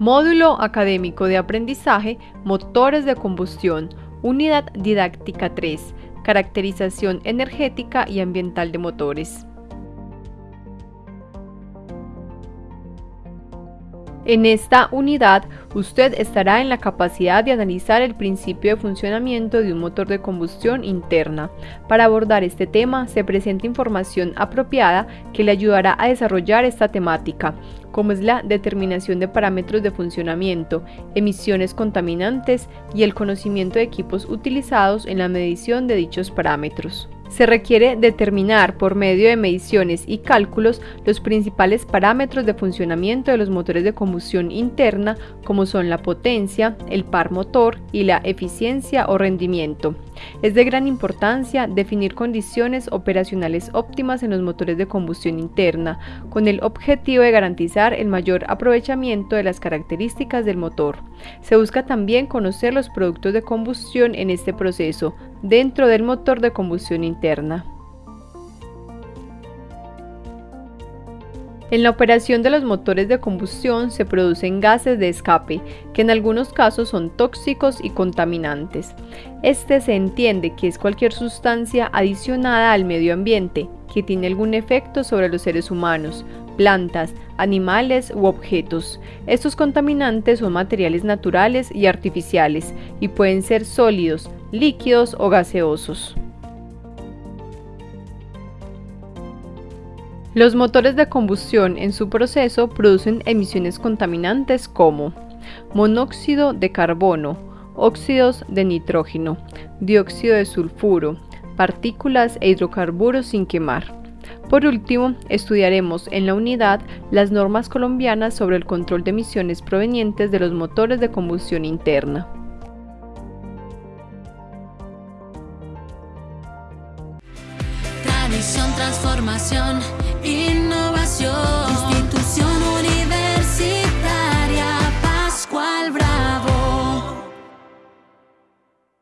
Módulo Académico de Aprendizaje Motores de Combustión, Unidad Didáctica 3, Caracterización energética y ambiental de motores. En esta unidad, usted estará en la capacidad de analizar el principio de funcionamiento de un motor de combustión interna. Para abordar este tema, se presenta información apropiada que le ayudará a desarrollar esta temática, como es la determinación de parámetros de funcionamiento, emisiones contaminantes y el conocimiento de equipos utilizados en la medición de dichos parámetros se requiere determinar por medio de mediciones y cálculos los principales parámetros de funcionamiento de los motores de combustión interna como son la potencia, el par motor y la eficiencia o rendimiento. Es de gran importancia definir condiciones operacionales óptimas en los motores de combustión interna, con el objetivo de garantizar el mayor aprovechamiento de las características del motor. Se busca también conocer los productos de combustión en este proceso, dentro del motor de combustión interna. En la operación de los motores de combustión se producen gases de escape, que en algunos casos son tóxicos y contaminantes. Este se entiende que es cualquier sustancia adicionada al medio ambiente, que tiene algún efecto sobre los seres humanos, plantas, animales u objetos. Estos contaminantes son materiales naturales y artificiales y pueden ser sólidos, líquidos o gaseosos. Los motores de combustión en su proceso producen emisiones contaminantes como monóxido de carbono, óxidos de nitrógeno, dióxido de sulfuro, partículas e hidrocarburos sin quemar. Por último, estudiaremos en la unidad las normas colombianas sobre el control de emisiones provenientes de los motores de combustión interna.